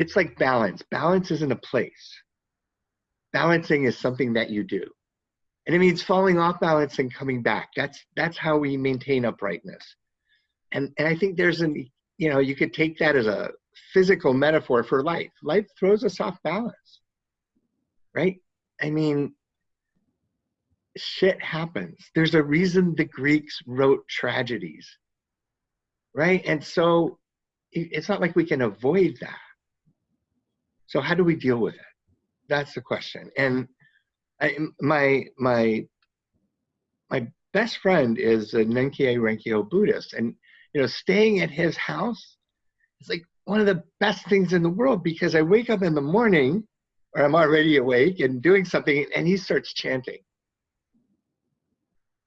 it's like balance. Balance isn't a place. Balancing is something that you do. And it means falling off balance and coming back. That's that's how we maintain uprightness. And and I think there's an you know, you could take that as a physical metaphor for life. Life throws us off balance. Right? I mean, shit happens. There's a reason the Greeks wrote tragedies. Right? And so it's not like we can avoid that. So how do we deal with it? That's the question. And I, my my my best friend is a Ninkei Renkyo Buddhist, and you know, staying at his house is like one of the best things in the world because I wake up in the morning, or I'm already awake and doing something, and he starts chanting.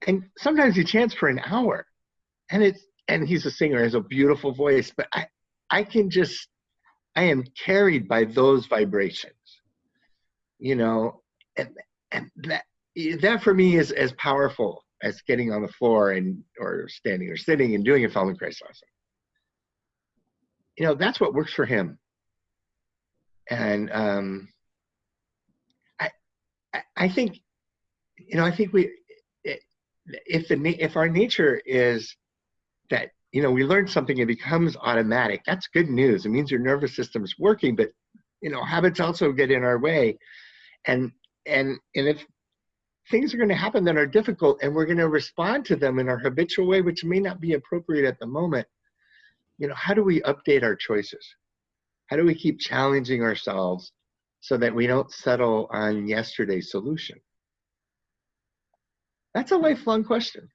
And sometimes he chants for an hour, and it's and he's a singer, has a beautiful voice, but I I can just I am carried by those vibrations, you know, and and that that for me is as powerful as getting on the floor and or standing or sitting and doing a Feldenkrais lesson. You know, that's what works for him. And um, I, I think, you know, I think we, if the if our nature is that you know we learn something it becomes automatic. That's good news. It means your nervous system is working but you know habits also get in our way. And and and if things are going to happen that are difficult and we're going to respond to them in our habitual way which may not be appropriate at the moment you know how do we update our choices? How do we keep challenging ourselves so that we don't settle on yesterday's solution? That's a lifelong question